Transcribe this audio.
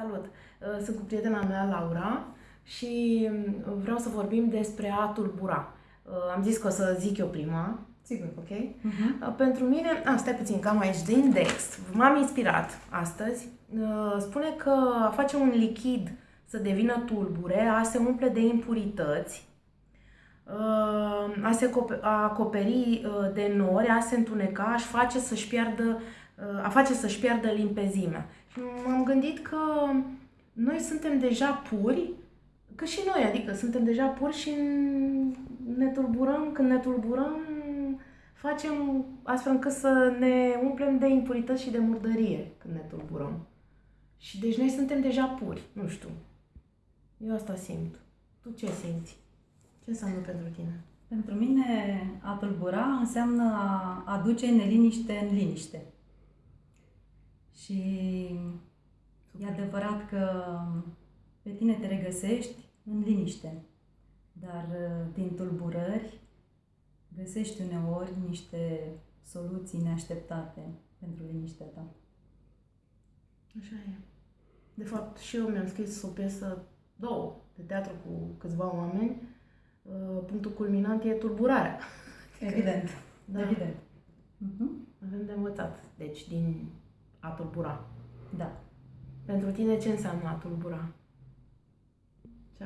Salut! Uh, sunt cu prietena mea, Laura, și um, vreau să vorbim despre a tulbura. Uh, am zis că o să zic eu prima. Sigur. Ok? Uh-huh. Pentru mine, a, stai puțin, cam aici, de index. M-am inspirat astăzi. Spune că a face un lichid să devină tulbure, a se umple de impurități, a se acoperi de nori, a se întuneca, aș face să-și piardă, a face să-și piardă limpezimea. Și m-am gândit că noi suntem deja puri, că și noi, adică suntem deja puri și ne tulburăm, când ne tulburăm, facem astfel încât să ne umplem de impurități și de murdărie când ne tulburăm. Și deci noi suntem deja puri, nu știu. Eu asta simt. Tu ce simți? Ce înseamnă pentru tine? Pentru mine a tulbura înseamnă a aduce neliniște în liniște. Și e adevărat că pe tine te regăsești în liniște, dar uh, din tulburări găsești uneori niște soluții neașteptate pentru liniștea ta. Așa e. De fapt, și eu mi-am scris o piesă, două, de teatru cu câțiva oameni. Uh, punctul culminant e tulburarea. Evident. Da. Evident. Uh-huh. Avem de învățat. Deci, din a tulbura. Da. Pentru tine ce înseamnă a tulbura?